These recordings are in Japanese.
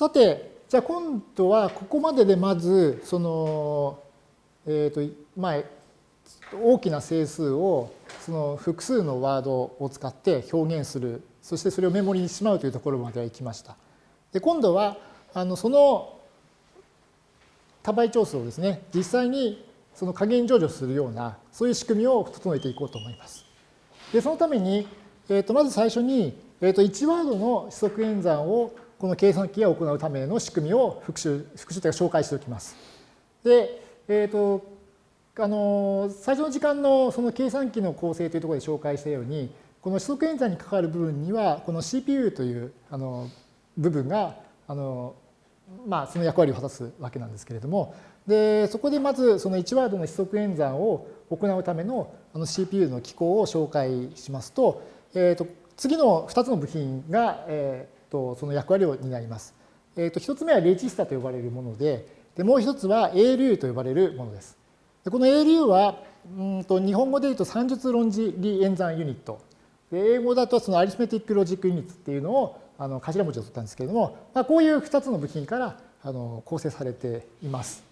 さて、じゃあ今度はここまででまず、その、えっ、ー、と、まあ、大きな整数をその複数のワードを使って表現する、そしてそれをメモリにしまうというところまでは行きました。で、今度は、あのその多倍調数をですね、実際にその加減乗除するような、そういう仕組みを整えていこうと思います。で、そのために、えー、とまず最初に、えー、と1ワードの指則演算をこの計算機が行うための仕組みを復習、復習というか紹介しておきます。で、えっ、ー、と、あの、最初の時間のその計算機の構成というところで紹介したように、この指則演算に関わる部分には、この CPU というあの部分が、あの、まあ、その役割を果たすわけなんですけれども、で、そこでまずその1ワードの指則演算を行うためのあの CPU の機構を紹介しますと、えー、と次の2つの部品が、えー、とその役割を担います。えー、と1つ目はレジスタと呼ばれるもので、でもう1つは ALU と呼ばれるものです。でこの ALU はうんと日本語で言うと算術論理演算ユニット。で英語だとそのアリスメティックロジックユニットっていうのをあの頭文字を取ったんですけれども、まあ、こういう2つの部品からあの構成されています。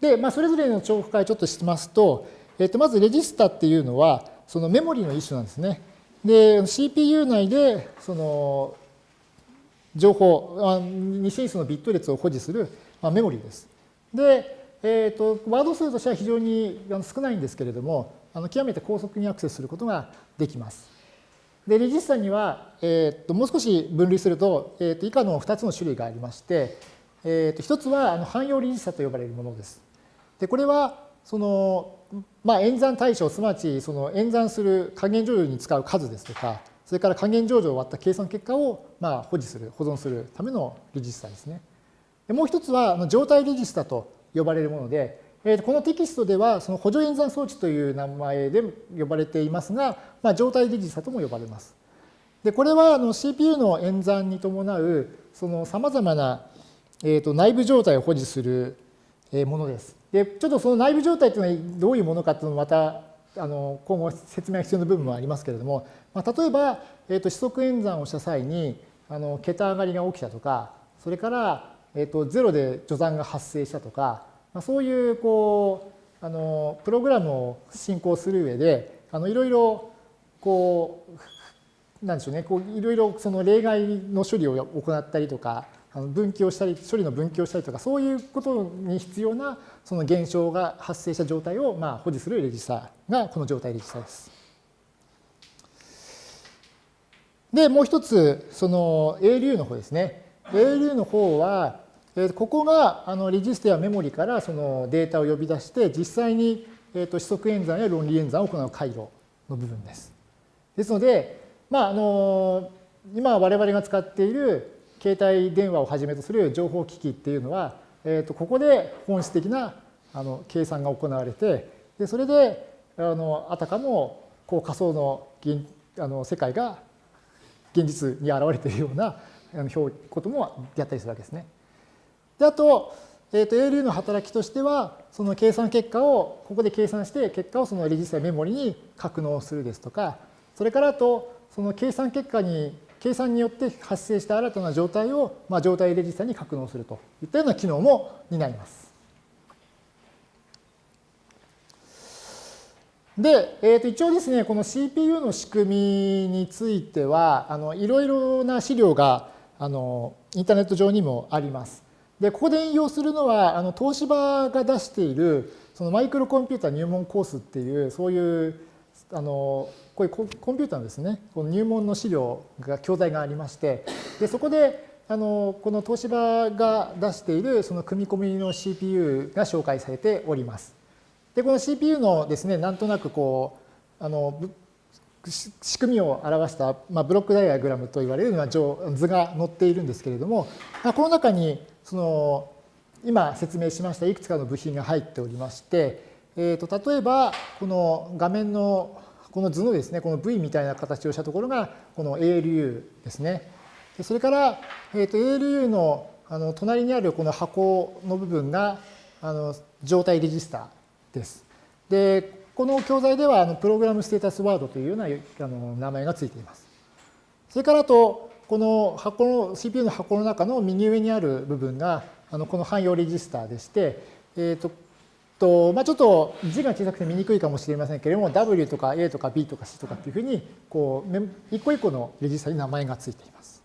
で、まあ、それぞれの重複解ちょっとしますと、えっと、まずレジスタっていうのは、そのメモリの一種なんですね。で、CPU 内で、その、情報、二進数のビット列を保持する、ま、メモリーです。で、えっ、と、ワード数としては非常に少ないんですけれども、あの極めて高速にアクセスすることができます。で、レジスタには、えっ、と、もう少し分類すると、えっ、と、以下の2つの種類がありまして、えっ、と、1つはあの汎用レジスタと呼ばれるものです。で、これは、その、まあ、演算対象、すなわち、その演算する加減乗除に使う数ですとか、それから加減乗除を割った計算結果を、まあ、保持する、保存するためのレジスタですね。もう一つは、状態レジスタと呼ばれるもので、えー、このテキストでは、その補助演算装置という名前で呼ばれていますが、まあ、状態レジスタとも呼ばれます。で、これはあの CPU の演算に伴う、その様々な、えー、と内部状態を保持するものです。で、ちょっとその内部状態というのはどういうものかというのをまたあの今後説明が必要な部分もありますけれども、まあ、例えば、えー、と指則演算をした際にあの桁上がりが起きたとか、それから、えー、とゼロで序算が発生したとか、まあ、そういうこうあのプログラムを進行する上であのいろいろこうなんでしょうねこういろいろその例外の処理を行ったりとか分岐をしたり処理の分岐をしたりとかそういうことに必要なその現象が発生した状態をまあ保持するレジスタがこの状態レジスタです。で、もう一つ、その ALU の方ですね。ALU の方は、ここがあのレジスタやメモリからそのデータを呼び出して、実際に指則演算や論理演算を行う回路の部分です。ですので、まあ、あの今我々が使っている携帯電話をはじめとする情報機器っていうのは、えー、とここで本質的なあの計算が行われてでそれであのあたかもこう仮想のあの世界が現実に現れているようなあのこともやったりするわけですね。であと,、えー、と ALU の働きとしてはその計算結果をここで計算して結果をそのレジスタメモリに格納するですとかそれからあとその計算結果に計算によって発生した新たな状態を、まあ、状態レジスタに格納するといったような機能も担います。で、えー、と一応ですね、この CPU の仕組みについては、あのいろいろな資料があのインターネット上にもあります。で、ここで引用するのは、あの東芝が出しているそのマイクロコンピュータ入門コースっていう、そういうあのこういうコンピューターのですね、この入門の資料が、教材がありまして、でそこであのこの東芝が出しているその組み込みの CPU が紹介されております。で、この CPU のですね、なんとなくこう、あの仕組みを表した、まあ、ブロックダイアグラムと言われるような図が載っているんですけれども、まあ、この中にその今説明しましたいくつかの部品が入っておりまして、えー、と例えばこの画面のこの図のですね、この V みたいな形をしたところが、この ALU ですね。それから、えー、と ALU のあの隣にあるこの箱の部分があの状態レジスタです。で、この教材ではあのプログラムステータスワードというようなあの名前がついています。それからあと、この箱の CPU の箱の中の右上にある部分があのこの汎用レジスターでして、えーととまあ、ちょっと字が小さくて見にくいかもしれませんけれども W とか A とか B とか C とかっていうふうにこう一個一個のレジスタに名前がついています。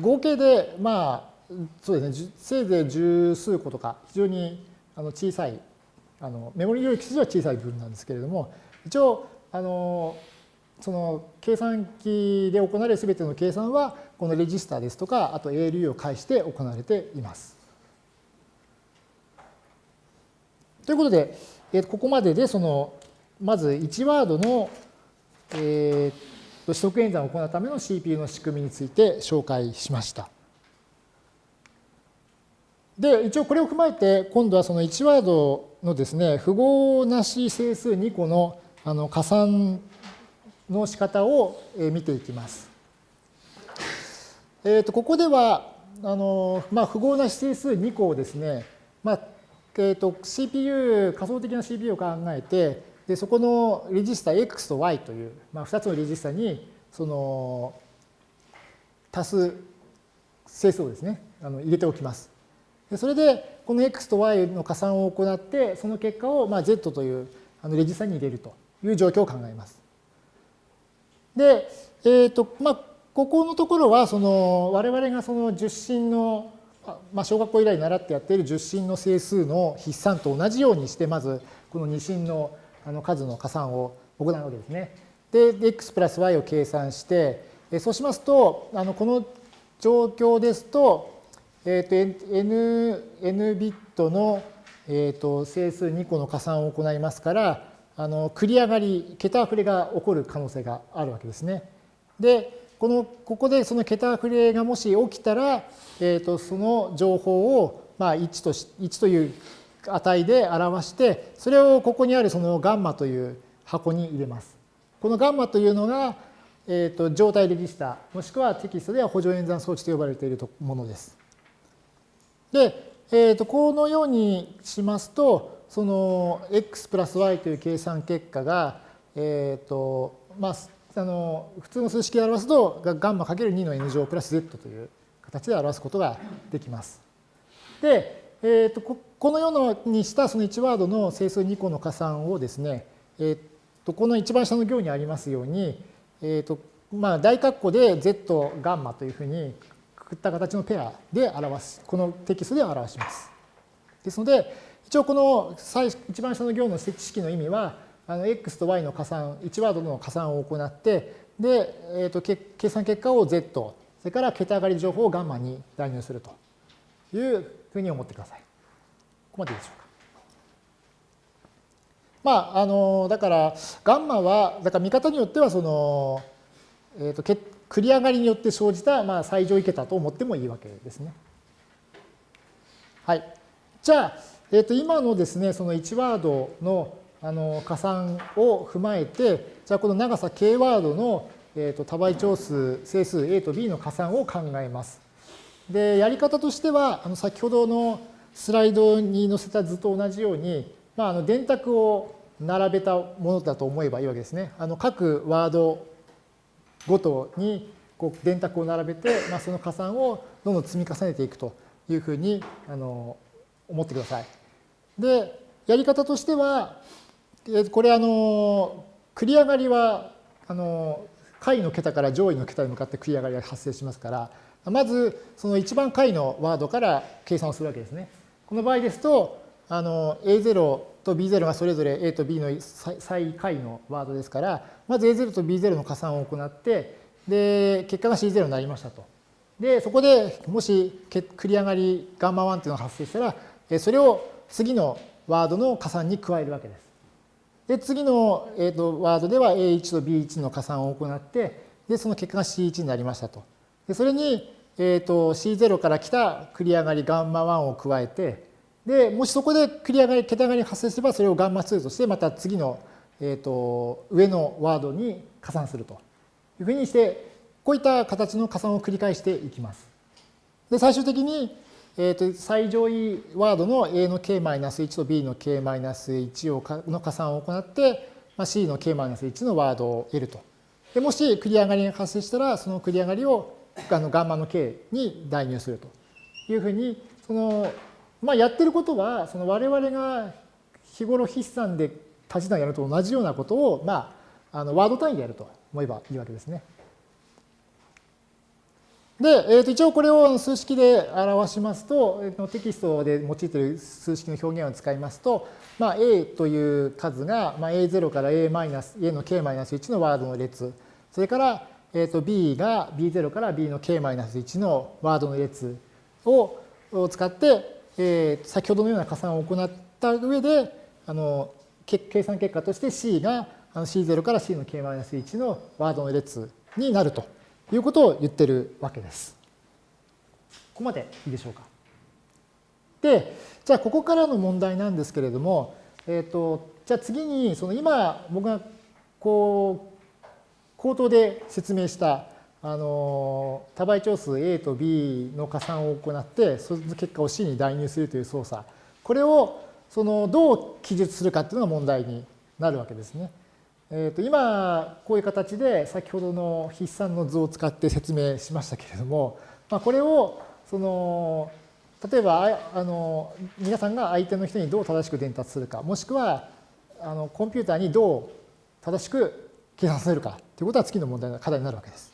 合計でまあそうですねせいぜい十数個とか非常にあの小さいあのメモリ領域としては小さい部分なんですけれども一応あのその計算機で行われる全ての計算はこのレジスタですとかあと ALU を介して行われています。ということで、えここまででそのまず1ワードの、えー、取得演算を行うための CPU の仕組みについて紹介しました。で、一応これを踏まえて、今度はその1ワードのですね、符号なし整数2個のあの加算の仕方を見ていきます。えー、とここでは、あのまあ、符号なし整数2個をですね、まあ、えー、と CPU、仮想的な CPU を考えて、でそこのレジスタ X と Y という、まあ、2つのレジスタにその足す整数をですね、あの入れておきます。でそれで、この X と Y の加算を行って、その結果をまあ Z というあのレジスタに入れるという状況を考えます。で、えーとまあ、ここのところはその我々がその十進のまあ、小学校以来習ってやっている十進の整数の筆算と同じようにしてまずこの二進のあの数の加算を行うわけですね。で x プラス y を計算してそうしますとあのこの状況ですと,、えー、と n, n ビットの、えー、と整数2個の加算を行いますからあの繰り上がり桁溢れが起こる可能性があるわけですね。でこのここでその桁振れがもし起きたら、えー、とその情報を、まあ、1とし1という値で表してそれをここにあるそのガンマという箱に入れます。このガンマというのが、えー、と状態レジスタもしくはテキストでは補助演算装置と呼ばれているものです。で、えー、とこのようにしますとその x プラス y という計算結果が、えーとまあ、あの普通の数式で表すとガンマ ×2 の n 乗プラス z という形で表すことができます。で、えーと、ここのようにしたその1ワードの整数2個の加算をですね、えーと、この一番下の行にありますように、えーとまあ、大括弧で z ガンマというふうにくくった形のペアで表す、このテキストで表します。ですので、一応この最一番下の行の知式の意味は、あの x と y の加算、1ワードの加算を行って、で、えーと、計算結果を z、それから桁上がり情報をガンマに代入するというふうに思ってください。ここまでいいでしょうか。まあ、あの、だから、ガンマは、だから見方によっては、その、えっ、ー、と、繰り上がりによって生じた、まあ、最上位桁と思ってもいいわけですね。はい。じゃあ、えっ、ー、と、今のですね、その1ワードのあの加算を踏まえて、じゃあこの長さ k ワードの、えー、と多倍長数整数 a と b の加算を考えます。で、やり方としては、あの先ほどのスライドに載せた図と同じように、まあ、あの電卓を並べたものだと思えばいいわけですね。あの各ワードごとにこう電卓を並べて、まあ、その加算をどんどん積み重ねていくというふうにあの思ってください。で、やり方としては、これあの繰り上がりはあの下位の桁から上位の桁に向かって繰り上がりが発生しますからまずその一番下位のワードから計算をするわけですね。この場合ですとあの A0 と B0 がそれぞれ A と B の最下位のワードですからまず A0 と B0 の加算を行ってで結果が C0 になりましたと。でそこでもし繰り上がりガンマ1っていうのが発生したらそれを次のワードの加算に加えるわけです。で、次の、えーと、ワードでは A1 と B1 の加算を行って、で、その結果が C1 になりましたと。で、それに、えーと、C0 から来た繰り上がりガンマ1を加えて、で、もしそこで繰り上がり、桁上がり発生すれば、それをガンマ2として、また次の、えーと、上のワードに加算するというふうにして、こういった形の加算を繰り返していきます。で、最終的に、えー、と最上位ワードの A の k-1 と B の k-1 をの加算を行って、まあ、C の k-1 のワードを得ると。でもし繰り上がりが発生したら、その繰り上がりをあのガンマの k に代入するというふうに、その、まあ、やってることは、その我々が日頃筆算で足し算やると同じようなことを、まあ、あのワード単位でやると思えばいいわけですね。で、えー、と一応これを数式で表しますと、えー、テキストで用いている数式の表現を使いますと、まあ、a という数が、まあ、a0 から a, マイナス a の k-1 のワードの列、それから、えー、と b が b0 から b の k-1 のワードの列を使って、えー、先ほどのような加算を行った上で、あの計算結果として c が c0 から c の k-1 のワードの列になると。いうことを言ってるわけです。ここまでいいでしょうか。で、じゃあここからの問題なんですけれども、えっ、ー、と、じゃあ次に、その今僕がこう、口頭で説明した、あの、多倍長数 A と B の加算を行って、その結果を C に代入するという操作。これを、その、どう記述するかっていうのが問題になるわけですね。えー、と今こういう形で先ほどの筆算の図を使って説明しましたけれども、まあ、これをその例えばあの皆さんが相手の人にどう正しく伝達するかもしくはあのコンピューターにどう正しく計算させるかということは次の問題の課題になるわけです。